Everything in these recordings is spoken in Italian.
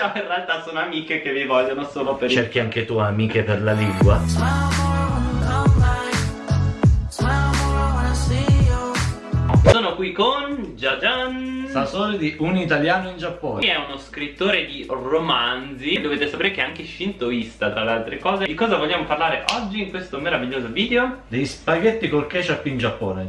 Però in realtà sono amiche che vi vogliono solo per Cerchi anche tu amiche per la lingua? Sono qui con Jajan. Sasori di Un italiano in Giappone. È uno scrittore di romanzi. Dovete sapere che è anche shintoista tra le altre cose. Di cosa vogliamo parlare oggi in questo meraviglioso video? Dei spaghetti col ketchup in Giappone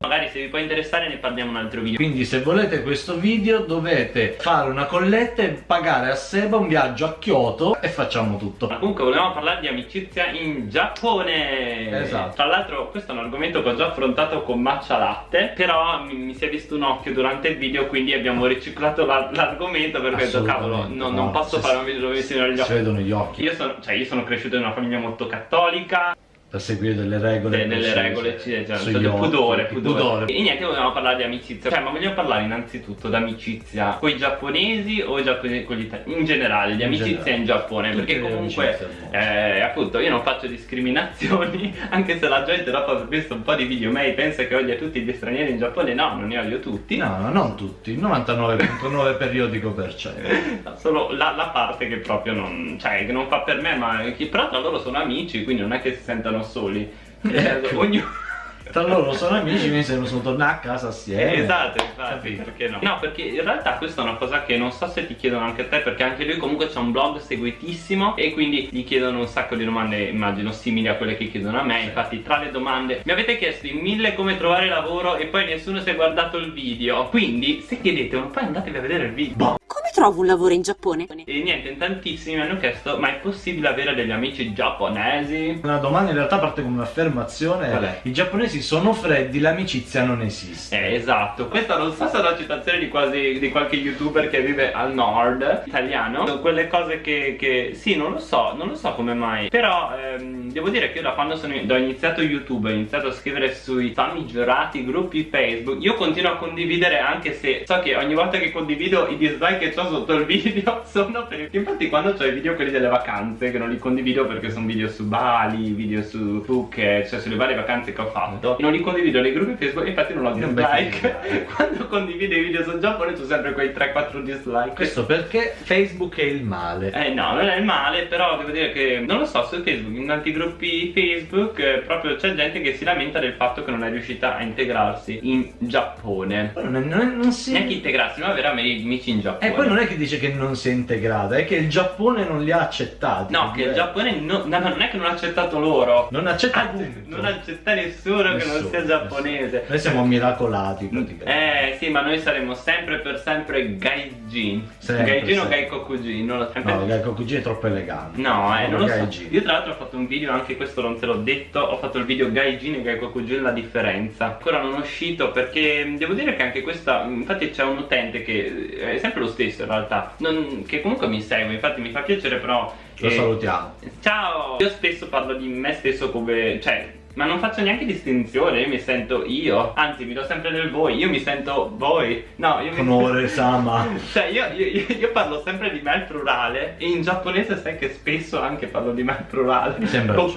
Magari se vi può interessare ne parliamo in un altro video. Quindi se volete questo video dovete fare una colletta e pagare a Seba un viaggio a Kyoto e facciamo tutto. Ma comunque volevamo parlare di amicizia in Giappone. Esatto. Tra l'altro questo è un argomento che ho già affrontato con Matcha Latte Però mi, mi si è visto un occhio durante il video Quindi abbiamo riciclato la- l'argomento Perché ho detto cavolo no, no. non posso fare un video dove si vedono gli Si occhi vedono gli occhi. Io sono, cioè io sono cresciuto in una famiglia molto cattolica per seguire delle regole de- delle regole ci- sugli cioè, del pudore, il pudore. E niente, volevamo parlare di amicizia Cioè, ma vogliamo parlare innanzitutto d'amicizia con i giapponesi o i giapponesi con gli italiani? In generale, di In amicizia generale. in Giappone Tutte Perché comunque, eh, appunto, io non faccio discriminazioni Anche se la gente dopo aver visto un po' di video miei pensa che odia tutti gli stranieri in Giappone No, non ne odio tutti No, no, non tutti, il 99.9 periodico per cento Solo la, la parte che proprio non, cioè, che non fa per me, ma che però tra loro sono amici, quindi non è che si sentano soli. Ecco. Ognuno. Tra loro sono amici, quindi se non sono tornati a casa assieme Esatto, infatti, Capito? perché no? No, perché in realtà questa è una cosa che non so se ti chiedono anche a te, perché anche lui comunque c'ha un blog seguitissimo e quindi gli chiedono un sacco di domande, immagino, simili a quelle che chiedono a me. Infatti, tra le domande mi avete chiesto in mille come trovare lavoro e poi nessuno si è guardato il video. Quindi, se chiedete, ma poi andatevi a vedere il video. Come trovo un lavoro in Giappone? E niente, in tantissimi mi hanno chiesto, ma è possibile avere degli amici giapponesi? Una domanda in realtà parte come un'affermazione? I giapponesi sono freddi, l'amicizia non esiste Eh, esatto, questa non so se è una citazione di quasi di qualche youtuber che vive al nord italiano Sono quelle cose che, che sì, non lo so, non lo so come mai Però ehm, devo dire che io da quando sono, ho iniziato YouTube, ho iniziato a scrivere sui famigerati gruppi Facebook Io continuo a condividere anche se so che ogni volta che condivido i dislike che ho sotto il video sono per... Infatti quando ho i video quelli delle vacanze che non li condivido perché sono video su Bali, video su Phuket, cioè sulle varie vacanze che ho fatto Non li condivido nei gruppi Facebook infatti non ho dislike Quando condivido i video sul Giappone ho sempre quei 3-4 dislike Questo perché Facebook è il male eh no, non è male, però devo dire che non lo so, su Facebook, in tanti gruppi Facebook, eh, proprio c'è gente che si lamenta del fatto che non è riuscita a integrarsi in Giappone. Non, non- non si... Neanche integrarsi, ma avere amici in Giappone. E poi non è che dice che non si è integrata, è che il Giappone non li ha accettati No, che il Giappone no- no, non è che non ha accettato loro. Non accetta Anzi, non accetta nessuno, che non Nessuno, sia giapponese. nessuno. Noi siamo miracolati praticamente Eh sì, ma noi saremo sempre per sempre gaijin. Sempre, gaijin o sempre. gaikokujin, non lo so. No, Gaiko Kuji è troppo elegante No, eh, non lo so. Gaijin. Io tra l'altro ho fatto un video, anche questo non te l'ho detto, ho fatto il video Gaijin e Gaikokujin la differenza. Ancora non è uscito perché mh, devo dire che anche questa, infatti c'è un utente che è sempre lo stesso in realtà, non- che comunque mi segue, infatti mi fa piacere però... Lo eh, salutiamo. Ciao! Io spesso parlo di me stesso come, cioè... Ma non faccio neanche distinzione, io mi sento io Anzi, mi do sempre del voi, io mi sento voi. No, io mi Onore Sama. Cioè io, io- io- parlo sempre di me al plurale E in giapponese sai che spesso anche parlo di me al plurale. Mi sembra no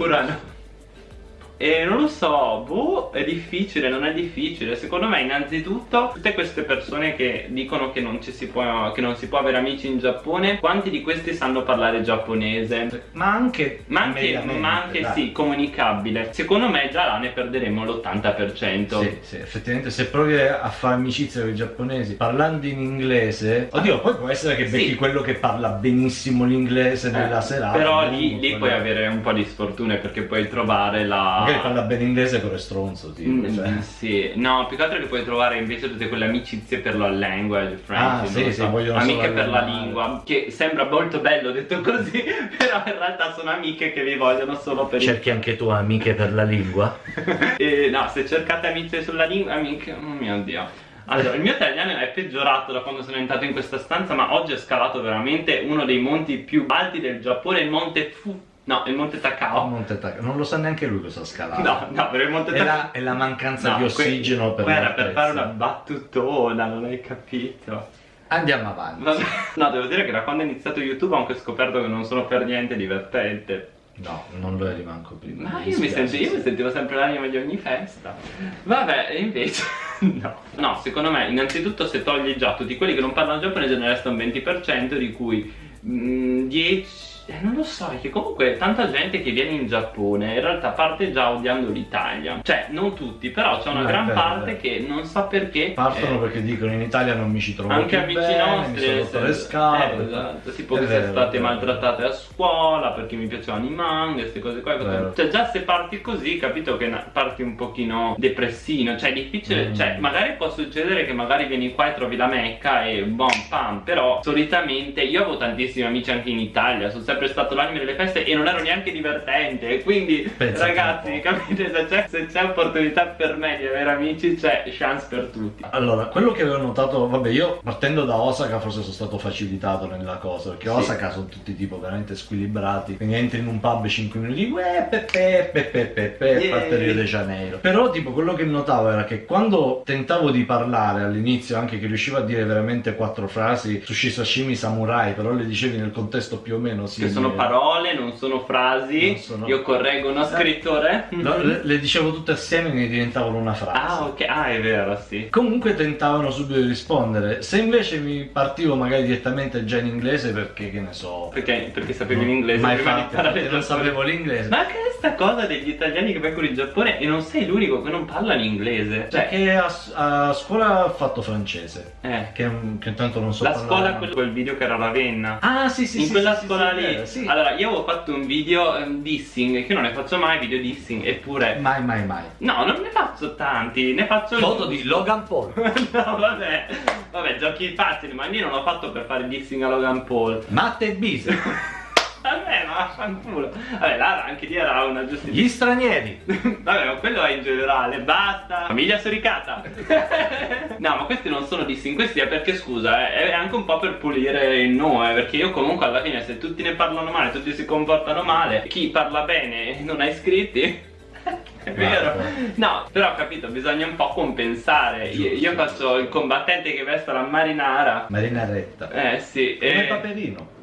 e non lo so, boh, è difficile, non è difficile Secondo me innanzitutto tutte queste persone che dicono che non, ci si può, che non si può avere amici in Giappone Quanti di questi sanno parlare giapponese? Ma anche Ma anche, ma anche dai. sì, comunicabile Secondo me già là ne perderemo l'80% Sì, sì, effettivamente se provi a fare amicizia con i giapponesi parlando in inglese Oddio, poi può essere che becchi Sì. quello che parla benissimo l'inglese nella Eh, serata Però lì, lì puoi avere un po' di sfortune perché puoi trovare la... Magari parla bene inglese però è stronzo tipo, Mm, cioè. Sì, no, più che altro che puoi trovare invece tutte quelle amicizie per la language, friends, Ah, sì, non lo sì, so, vogliono amiche per la lingua, che sembra molto bello detto così, però in realtà sono amiche che vi vogliono solo per Cerchi anche tu amiche per la lingua? e, no, se cercate amiche sulla lingua, amiche, oh mio dio. Allora, il mio italiano è peggiorato da quando sono entrato in questa stanza, ma oggi ho scalato veramente uno dei monti più alti del Giappone, il monte Fu... No, il monte Takao. Monte Tac- non lo sa neanche lui cosa ha scalato No, no, per il monte è, Takao. la, è la mancanza No, di que- ossigeno per Guarda, per fare una battutona, non hai capito. Andiamo avanti Vabbè. No, devo dire che da quando ho iniziato YouTube ho anche scoperto che non sono per niente divertente. No, non lo eri manco prima Ma io mi, sento, io mi sentivo sempre l'anima di ogni festa. Vabbè, invece no. No, secondo me, innanzitutto se togli già tutti quelli che non parlano giapponese ne resta un 20% di cui mm, 10 eh, non lo so, che comunque tanta gente che viene in Giappone in realtà parte già odiando l'Italia. Cioè, non tutti, però c'è una è gran è parte vero. che non sa perché. Partono eh, perché dicono in Italia non mi ci trovo anche amici bene, nostri mi sono eh, le scarpe. eh, esatto, tipo che siete state maltrattate a scuola perché mi piacevano i manga queste cose qua Vero. cioè già se parti così capito che parti un pochino depressino cioè è difficile Mm. cioè magari può succedere che magari vieni qua e trovi la mecca e bom pam però solitamente io avevo tantissimi amici anche in Italia sono sempre stato l'anime delle feste e non ero neanche divertente quindi Pensa ragazzi capite se c'è, se c'è opportunità per me di avere amici c'è chance per tutti Allora, quello che avevo notato, vabbè, io partendo da Osaka forse sono stato facilitato nella cosa, perché Sì. Osaka sono tutti tipo veramente squilibrati, quindi entri in un pub 5 minuti, uè, pepe, pepe, pepe, Yay. parte Rio de Janeiro. Però tipo quello che notavo era che quando tentavo di parlare all'inizio, anche che riuscivo a dire veramente quattro frasi, sushi sashimi samurai, però le dicevi nel contesto più o meno simile. Sono parole non sono frasi Non sono- io correggo uno scrittore No, le, le dicevo tutte assieme e mi diventavano una frase. ah ok ah è vero sì Comunque tentavano subito di rispondere. Se invece mi partivo magari direttamente già in inglese perché che ne so. perché, perché sapevi l'inglese Mai prima di fatto, il non sapevo l'inglese. ma che è sta cosa degli italiani che vengono in Giappone e non sei l'unico che non parla l'inglese cioè Perché a, a scuola ho fatto francese. eh Che, che intanto non so la parlare. scuola quel, quel video che era Ravenna Ah sì sì in sì, quella sì, scuola sì, lì sì. allora io avevo fatto un video ehm, dissing che io non ne faccio mai video dissing eppure Mai mai mai. no non ne faccio tanti ne faccio Foto di Logan Paul. no vabbè vabbè giochi facili ma io non l'ho fatto per fare dissing a Logan Paul Matte e Bisi. Vabbè, ma vaffanculo. Vabbè, là anche lì era una giustificazione. Gli stranieri. Vabbè, ma quello è in generale, basta. Famiglia suricata. no, ma questi non sono dissing, questi è perché scusa, eh, è anche un po' per pulire il nome, perché io comunque alla fine se tutti ne parlano male, tutti si comportano male, chi parla bene e non ha iscritti È vero. No, però ho capito, bisogna un po' compensare. Io, io Giusto. faccio il combattente che veste la marinara. Marina Retta. Eh sì, Come e... Paperino.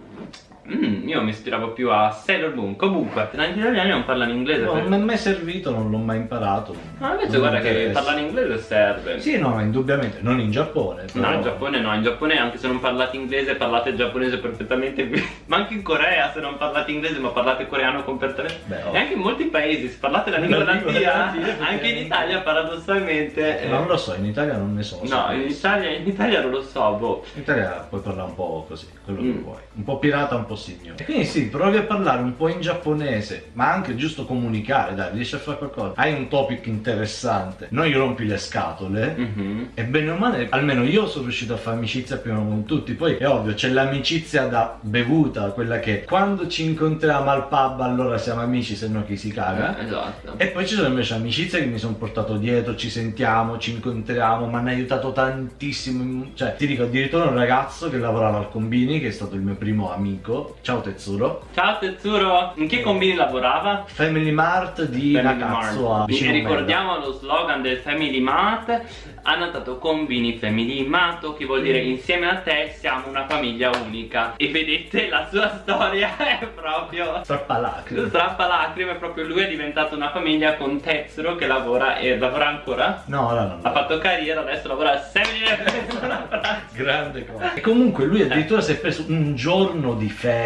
Mm, io mi ispiravo più a Sailor Moon. Comunque, gli italiani non parlano inglese. No, per- non mi è mai servito, non l'ho mai imparato. Ma invece Non guarda che parlare inglese serve. Sì, no, indubbiamente, non in Giappone. No, però- in Giappone no, in Giappone anche se non parlate inglese parlate giapponese perfettamente ma anche in Corea se non parlate inglese ma parlate coreano completamente Beh, oh. e anche in molti paesi se parlate la lingua natia anche in. Italia paradossalmente eh, Non lo so, in Italia non ne so. no in Italia, in Italia non lo so boh In Italia puoi parlare un po' così, quello Mm. che vuoi. Un po' pirata, un po' signore. E quindi sì, provi a parlare un po' in giapponese, ma anche giusto comunicare, dai, riesci a fare qualcosa. Hai un topic interessante, non gli rompi le scatole. Mhm. E bene o male, almeno io sono riuscito a fare amicizia meno con tutti. Poi è ovvio, c'è l'amicizia da bevuta, quella che quando ci incontriamo al pub allora siamo amici, se no chi si caga. Eh, esatto E poi ci sono invece amicizie che mi sono portato dietro, ci sentiamo, ci incontriamo, mi hanno aiutato tantissimo. Cioè, ti dico addirittura un ragazzo che lavorava al Combini, che è stato il mio primo amico. Ciao Tetsuro. ciao Tetsuro in che combini lavorava? Family Mart di Family Nakatsu Mart. E ricordiamo lo slogan del Family Mart hanno dato combini Family Mato che vuol Mm. dire insieme a te siamo una famiglia unica e vedete la sua storia è proprio Strappalacrime. strappa lacrime proprio lui è diventato una famiglia con Tetsuro che lavora e lavora ancora No, ora non. ha fatto carriera adesso lavora a Family Grande cosa. E comunque lui addirittura si è preso un giorno di ferie,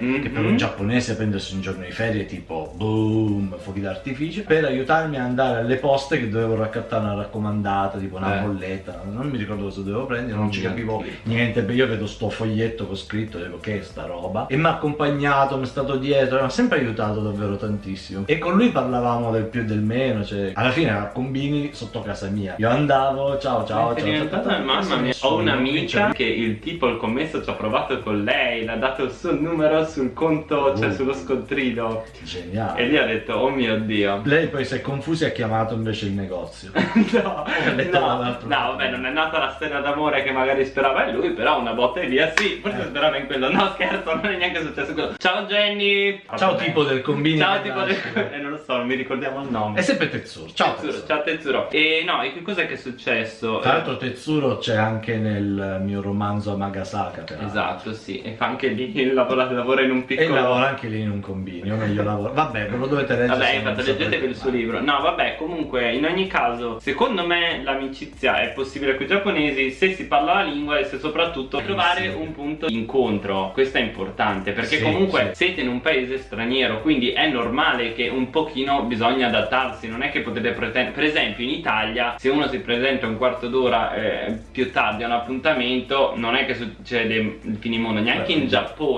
Mhm. che per un giapponese prendersi un giorno di ferie tipo boom, fuochi d'artificio, per aiutarmi ad andare alle poste che dovevo raccattare una raccomandata, tipo una Eh. bolletta, non mi ricordo cosa dovevo prendere, non ci Mm, capivo niente, io vedo sto foglietto con scritto, dico che è sta roba, e mi ha accompagnato, mi è stato dietro, mi ha sempre aiutato davvero tantissimo. E con lui parlavamo del più e del meno, cioè alla fine a Combini sotto casa mia. Io andavo, ciao ciao, ciao. ciao, mamma mia nessuno, ho un'amica vince- che il tipo il commesso ci ha provato con lei l'ha dato il suo numero sul conto cioè Oh. sullo scontrino Geniale. e lì ha detto oh mio dio Lei poi si è confusa e ha chiamato invece il negozio. no, no, no, vabbè, non è nata la storia d'amore che magari sperava in lui, però una botta e via, sì, forse Eh. sperava in quello. No, scherzo, non è neanche successo quello. Ciao Jenny! Ciao Vabbè. tipo del combini. Ciao tipo del... eh, non lo so, non mi ricordiamo il nome. È sempre Tetsuro. Ciao Tetsuro, Tetsuro. ciao Tetsuro. E no, e che cos'è che è successo? Tra l'altro Tetsuro c'è anche nel mio romanzo Amagasaka. peraltro. Esatto, sì, e fa anche lì il lavora, lavora in un E piccolo lavora anche lì in un combini, o meglio lavora. Vabbè, ve lo dovete leggere. Vabbè, non infatti leggetevi il suo libro. No, vabbè, comunque, in ogni caso, secondo me l'amicizia è possibile con i giapponesi se si parla la lingua e se soprattutto trovare Sì. un punto di incontro. Questo è importante perché Sì, comunque sì. siete in un paese straniero, quindi è normale che un pochino bisogna adattarsi. Non è che potete pretendere, per esempio, in Italia, se uno si presenta un quarto d'ora eh, più tardi a un appuntamento, non è che succede il finimondo, neanche in Beh,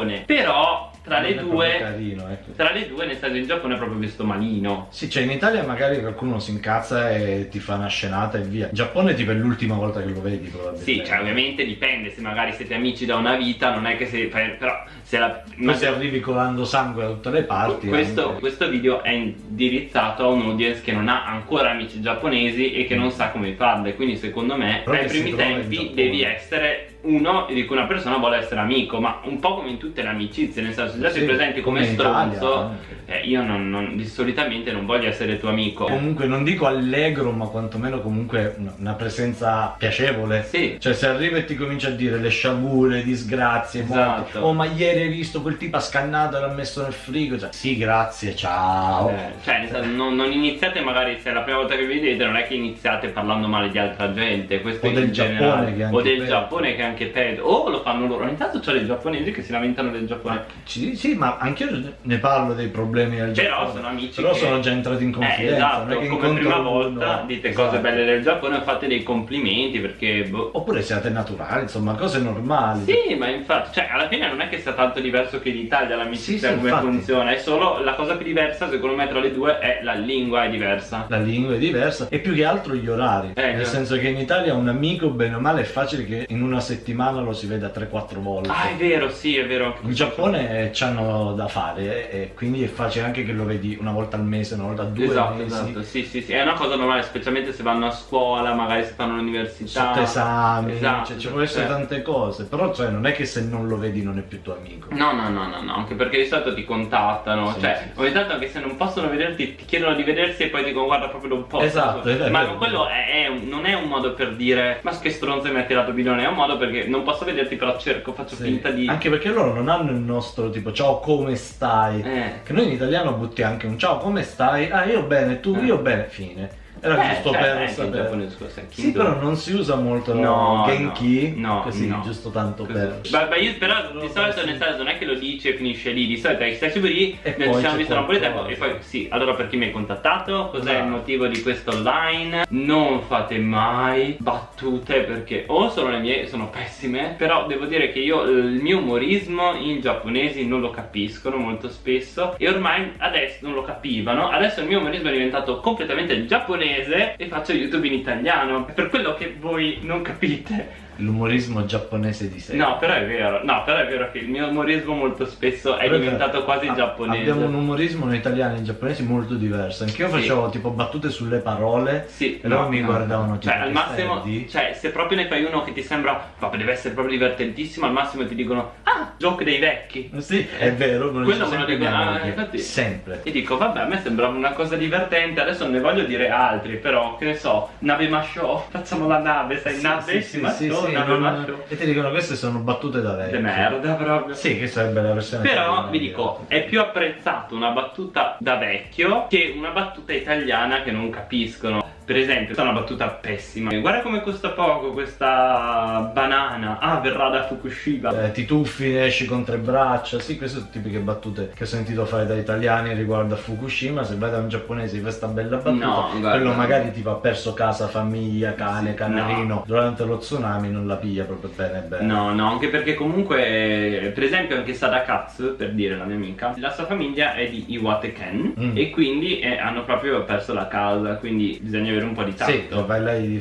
Giappone. Però tra Non le due. Carino, ecco. Tra le due, nel senso in Giappone è proprio visto malino. Sì, cioè in Italia magari qualcuno si incazza e ti fa una scenata e via. In Giappone tipo è l'ultima volta che lo vedi probabilmente. Sì, cioè ovviamente dipende, se magari siete amici da una vita, non è che se. però se la. Ma se arrivi colando sangue da tutte le parti. questo, anche- questo video è indirizzato a un audience che non ha ancora amici giapponesi e che non sa come farle. Quindi secondo me Però ai primi tempi devi essere uno di cui una persona vuole essere amico, ma un po' come in tutte le amicizie, nel senso se già Sì, presenti come, come Italia, stronzo, eh, io non, non- di- solitamente non voglio essere tuo amico. Comunque non dico allegro, ma quantomeno comunque una, presenza piacevole. Sì. Cioè se arriva e ti comincia a dire le sciagure, le disgrazie, Esatto. morti. oh ma ieri hai visto quel tipo ha scannato e l'ha messo nel frigo. Cioè, sì, grazie, ciao. Eh, cioè, non, non iniziate magari se è la prima volta che vedete, non è che iniziate parlando male di altra gente, questo O del generale. Giappone, che è anche o del peggio. Giappone che è anche peggio. O lo fanno loro. Ogni tanto c'ho dei giapponesi che si lamentano del Giappone. Sì, sì, ma anche io ne parlo dei problemi del Però Giappone. sono amici Però che- sono già entrati in Eh, confidenza. esatto, è che come prima uno- volta dite Esatto. cose belle del Giappone e fate dei complimenti perché boh. Oppure siate naturali, insomma, cose normali. Sì, ma infatti, cioè, alla fine non è che sia tanto diverso che l'Italia l'amicizia Sì, come infatti. funziona, è solo la cosa più diversa, secondo me, tra le due è la lingua è diversa. La lingua è diversa e più che altro gli orari. Eh, Nel già. senso che in Italia un amico, bene o male, è facile che in una settimana lo si veda 3-4 volte. Ah, è vero, sì, è vero. In Giappone c'hanno da fare eh, e quindi è facile anche che lo vedi una volta al mese, una volta a due Esatto, mesi. esatto, sì, sì, sì, è una cosa normale, specialmente se vanno a scuola, magari se fanno l'università. Sotto esami, Esatto, cioè, ci può essere cioè- tante cose, però cioè, non è che se non lo vedi non è più tuo amico. No, no, no, no, no, anche perché di solito ti contattano, Sì, cioè sì, sì. ogni tanto anche se non possono vederti ti chiedono di vedersi e poi dicono guarda proprio non posso. Esatto, vero, Ma vero. quello è, è un- non è un modo per dire ma che stronzo mi ha tirato bilione, è un modo perché non posso vederti però cerco, faccio finta di... Anche perché loro non hanno il nostro tipo ciao come stai? Eh. Che noi in italiano butti anche un ciao come stai? Ah io bene, tu Eh. io bene, fine. Era Eh, giusto cioè, per sapere. Sì, però non si usa molto No, Genki, no, così, no. giusto tanto Così. per... Beh, beh, io però di solito nel senso non è che lo dici e finisce lì, di solito è stai lì, E noi poi ci siamo c'è visti da un po' di tempo e poi sì, allora per chi mi hai contattato, cos'è il motivo di questo online? Non fate mai battute perché o sono le mie, sono pessime, però devo dire che io il mio umorismo in giapponesi non lo capiscono molto spesso e ormai adesso non lo capivano, adesso il mio umorismo è diventato completamente giapponese e faccio YouTube in italiano, è per quello che voi non capite. L'umorismo giapponese di sé. No, però è vero, no, però è vero che il mio umorismo molto spesso è Però diventato quasi ah, giapponese. Abbiamo un umorismo noi italiani e in giapponesi molto diverso. Anch'io Sì. facevo tipo battute sulle parole Sì, e loro no, mi no. guardavano tipo Cioè, al "Che massimo, di?" cioè, se proprio ne fai uno che ti sembra, vabbè, deve essere proprio divertentissimo, al massimo ti dicono, ah, joke dei vecchi. Sì, è vero, lo Quello me lo dico, ah, infatti- Sempre. E dico, vabbè, a me sembrava una cosa divertente, adesso non ne voglio dire altri, però, che ne so, nave masciò, facciamo la nave, sai, Sì, nave, sì, sì, masciò, sì, nave non- masciò. E ti dicono queste sono battute da vecchio. De merda proprio. Sì, che sarebbe la versione Però vi di- dico, è più apprezzato una battuta da vecchio che una battuta italiana che non capiscono. Per esempio, questa è una battuta pessima. Guarda come costa poco questa banana. Ah, verrà da Fukushima. Eh, ti tuffi, esci con tre braccia. Sì, queste sono tipiche battute che ho sentito fare da italiani riguardo a Fukushima. Se vai da un giapponese di questa bella battuta, No, quello magari tipo ha perso casa, famiglia, cane, Sì, canarino. Durante lo tsunami non la piglia proprio bene bene. No, no, anche perché comunque, per esempio, anche Sadakatsu, per dire la mia amica, la sua famiglia è di Iwate-ken Mm. e quindi eh, hanno proprio perso la casa, quindi bisogna avere un po' di tatto. Sì,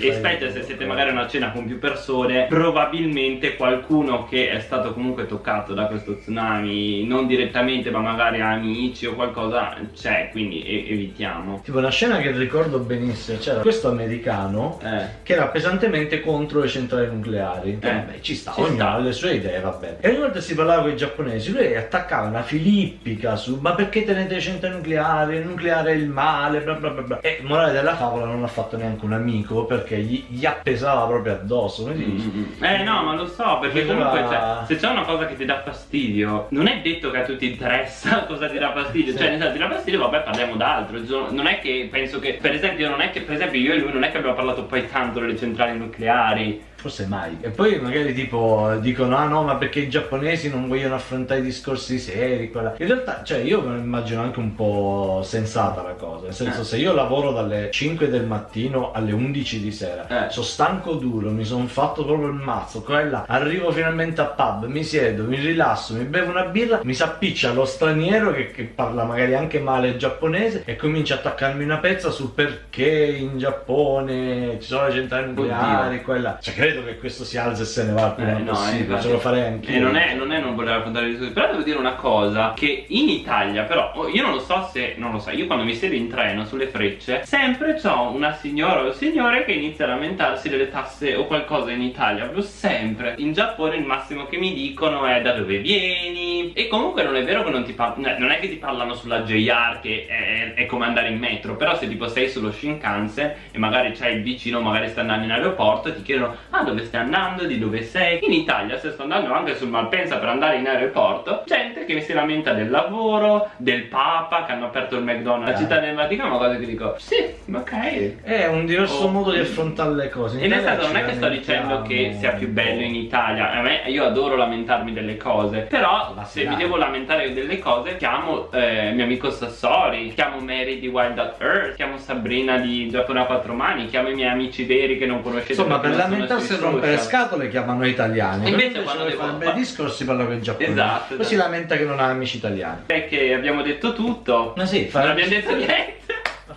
E specie se siete magari a una cena con più persone, probabilmente qualcuno che è stato comunque toccato da questo tsunami, non direttamente, ma magari amici o qualcosa, c'è, quindi evitiamo. Tipo una scena che ricordo benissimo, c'era questo americano Eh. che era pesantemente contro le centrali nucleari. Eh, vabbè, ci sta, ci ognuno ha le sue idee, va bene. E ogni volta si parlava con i giapponesi, lui attaccava una filippica su ma perché tenete le centrali nucleari? Il nucleare è il male, bla bla bla bla. E morale della favola non non ha fatto neanche un amico perché gli, gli appesava proprio addosso. Dice? Mm, Eh no, ma lo so, perché comunque cioè, se c'è una cosa che ti dà fastidio, non è detto che a tutti interessa cosa ti dà fastidio. Sì. Cioè, nel senso, ti dà fastidio, vabbè, parliamo d'altro. Cioè, Non è che penso che, per esempio, non è che, per esempio, io e lui non è che abbiamo parlato poi tanto delle centrali nucleari. Forse mai. E poi magari tipo dicono ah no ma perché i giapponesi non vogliono affrontare i discorsi seri. Quella. In realtà cioè io me lo immagino anche un po' sensata la cosa. Nel senso Eh. se io lavoro dalle 5 del mattino alle 11 di sera, Eh. sono stanco duro, mi sono fatto proprio il mazzo, quella, arrivo finalmente a pub, mi siedo, mi rilasso, mi bevo una birra, mi si appiccia lo straniero che, che parla magari anche male il giapponese e comincia a attaccarmi una pezza sul perché in Giappone ci sono le centrali nucleari, quella. Cioè credo che questo si alza e se ne va il prima Eh, no, possibile, infatti. ce lo farei anche E non è, non è non voler raccontare le discussioni, però devo dire una cosa, che in Italia però, oh, io non lo so se, non lo so, io quando mi siedo in treno sulle frecce, sempre c'ho una signora o un signore che inizia a lamentarsi delle tasse o qualcosa in Italia, proprio sempre. In Giappone il massimo che mi dicono è da dove vieni, e comunque non è vero che non ti parlano, non è che ti parlano sulla JR che è, è come andare in metro, però se tipo sei sullo Shinkansen e magari c'hai il vicino, magari sta andando in aeroporto ti chiedono ah dove stai andando, di dove sei. In Italia se sto andando anche sul Malpensa per andare in aeroporto, gente che mi si lamenta del lavoro, del Papa che hanno aperto il McDonald's, la città del Vaticano, ma cose che dico sì, ok. È un diverso Oh. modo di affrontare le cose. In E nel Italia senso non è che sto dicendo che sia più bello in Italia, a me io adoro lamentarmi delle cose, però Ma se mi devo lamentare delle cose chiamo eh, mio amico Sassori, chiamo Mary di Wild at Earth, chiamo Sabrina di Giappone a quattro mani, chiamo i miei amici veri che non conoscete. Insomma, per lamentarsi sui rompere scatole chiamano italiani. Invece quando vuoi devo fare bei discorsi parla con i giapponesi. Esatto, Poi esatto. si lamenta che non ha amici italiani. È che abbiamo detto tutto. Ma sì, Non abbiamo detto niente.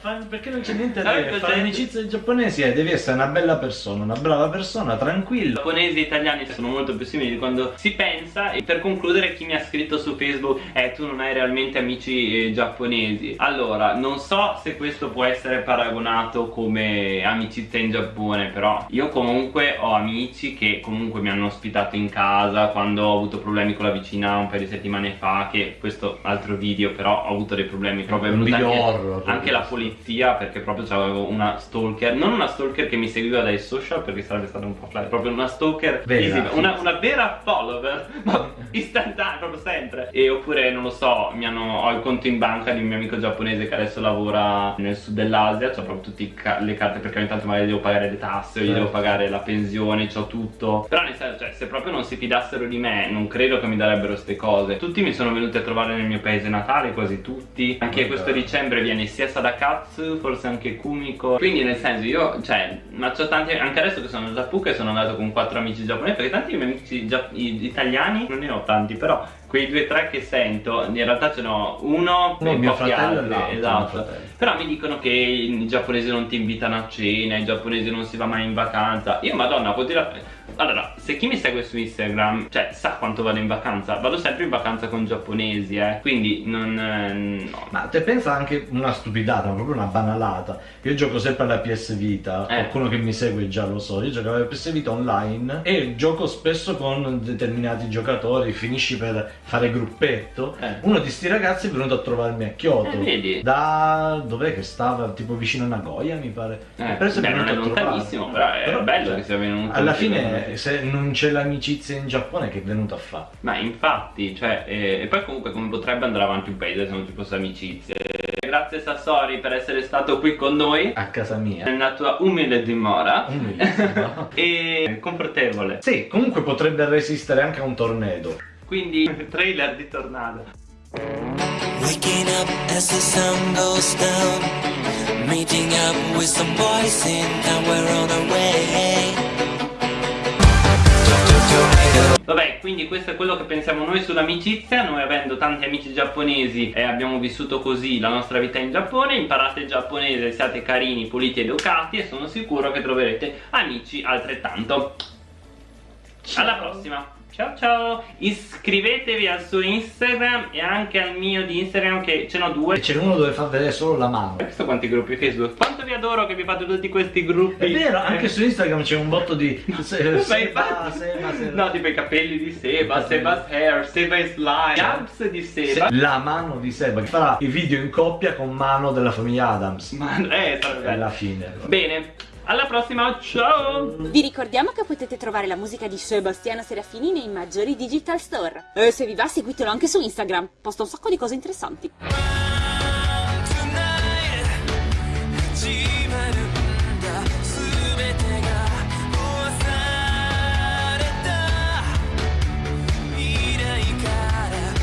Perché non c'è niente da dire? Fare amicizia ai giapponesi eh, devi essere una bella persona, una brava persona, I tranquilla. giapponesi e gli italiani sono molto più simili di quando si pensa e per concludere chi mi ha scritto su Facebook è tu non hai realmente amici eh, giapponesi allora non so se questo può essere paragonato come amicizia in Giappone però io comunque ho amici che comunque mi hanno ospitato in casa quando ho avuto problemi con la vicina un paio di settimane fa che questo altro video però ho avuto dei problemi proprio è video anche, horror, anche la polizia perché proprio avevo una stalker non una stalker che mi seguiva dai social perché sarebbe stato un po' flash proprio una stalker Vera, una, una vera follower ma istantanea proprio sempre. E oppure non lo so mi hanno, ho il conto in banca di un mio amico giapponese che adesso lavora nel sud dell'Asia ho proprio tutte ca- le carte perché ogni tanto magari devo pagare le tasse o gli Certo. devo pagare la pensione c'ho tutto. Però nel senso cioè se proprio non si fidassero di me non credo che mi darebbero ste cose. Tutti mi sono venuti a trovare nel mio paese natale quasi tutti. Anche Oh, questo dicembre viene sia Sadakatsu forse anche Kumiko. Quindi nel senso io cioè ma c'ho tanti anche adesso che sono a Giappuca e sono andato con quattro amici giapponesi perché tanti miei amici italiani non ne ho tanti però quei due o tre che sento in realtà ce n'ho uno Uno e mio pochi fratello altri, mio esatto fratello. però mi dicono che i giapponesi non ti invitano a cena, i giapponesi non si va mai in vacanza. Io, madonna, vuol dire. Allora, se chi mi segue su Instagram, cioè, sa quanto vado in vacanza, vado sempre in vacanza con giapponesi, eh. Quindi non. eh, no. Ma te pensa anche una stupidata, ma proprio una banalata. Io gioco sempre alla PS Vita, Eh. qualcuno che mi segue già lo so, io gioco alla PS Vita online e gioco spesso con determinati giocatori, finisci per fare gruppetto. Eh. Uno di sti ragazzi è venuto a trovarmi a Kyoto. Eh? Da dov'è che stava? Tipo vicino a Nagoya, mi pare. Eh, E beh, non è lontanissimo, però è bello che sia venuto Alla fine, se non c'è l'amicizia in Giappone, che è venuto a fare? Ma infatti, cioè, eh, e poi comunque come potrebbe andare avanti un paese se non ci fosse amicizia. Grazie Sassori per essere stato qui con noi A casa mia. nella tua umile dimora. Umilissimo. e confortevole. Sì, comunque potrebbe resistere anche a un tornado. Quindi, trailer di Tornado. Waking up as the sun goes down. Meeting up with some boys in town, we're on our way. Vabbè, quindi questo è quello che pensiamo noi sull'amicizia. Noi avendo tanti amici giapponesi e abbiamo vissuto così la nostra vita in Giappone, imparate il giapponese, siate carini, puliti ed educati e sono sicuro che troverete amici altrettanto. Alla prossima! Ciao ciao, iscrivetevi al suo Instagram e anche al mio di Instagram che ce n'ho due. E c'è uno dove fa vedere solo la mano. Hai visto quanti gruppi Facebook? Quanto vi adoro che vi fate tutti questi gruppi. È vero, anche su Instagram c'è un botto di se- Seba, Seba, Seba. No, tipo i capelli di Seba. Seba's hair, Seba is live, Gabs di Seba. Se- La mano di Seba che farà i video in coppia con mano della famiglia Adams. Ma eh, sarebbe Alla fine. Bene, alla prossima, ciao! Vi ricordiamo che potete trovare la musica di Sebastiano Serafini nei maggiori digital store. E se vi va seguitelo anche su Instagram, posta un sacco di cose interessanti.